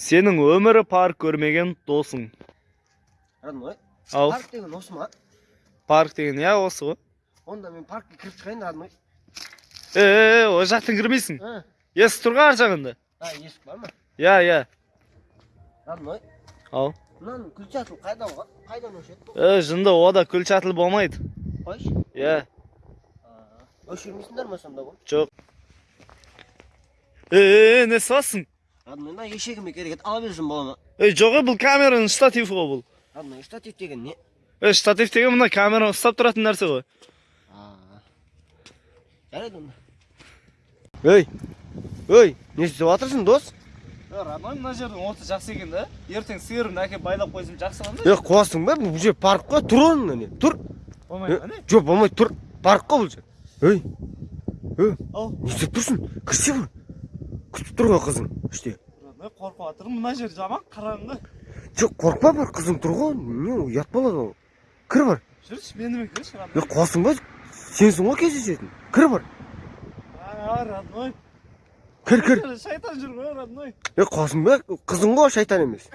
сенің өмірі парк көрмеген досың. Родной ау парк деген осы ма? Парк деген иә осы ғой. Онда мен паркке кіріп шығайын родной е е ол жақтан кірмейсің. Есік тұр ғой ар жағында? А есік бар ма? Иә иә. Родной ау мынаның күлчатыл қайда ғой қайдан өшеді е жынды ода күл чатыл болмайды. Қойшы. Иә. Өшірмейсіңдер ма сонда бұл? Жоқ. Е е не родной мына ешегіме керек еді ала берсем бола ма ей жоқ ей бұл камераның штативі ғой бұл родной штатив деген не е штатив деген мына камераны ұстап тұратын нәрсе ғой жарайды онда ей ей не істеп жатырсың дос родной мына жердің оты жақсы екен да ертең сиырымды әкеліп байлап қойсам жақсы ғой е қуасың ба бұл жер парк қой тұр орныңнан не тұр болмайды ма не жоқ болмайды тұр парк қой бұл жер ей ей ау не істеп тұрсың кірсе күтіп тұр ғой қызың іште қорқып жатырмын мына жер жаман қараңғы жоқ қорықпа бар қызың тұр ғой не ұят болады ол кір бар жүрші менімен кірші е қуасың ба сенсің ғой кездесетін кір бар родной кір кір шайтан жүр ғой родной е қуасың ба қызың ғой шайтан емес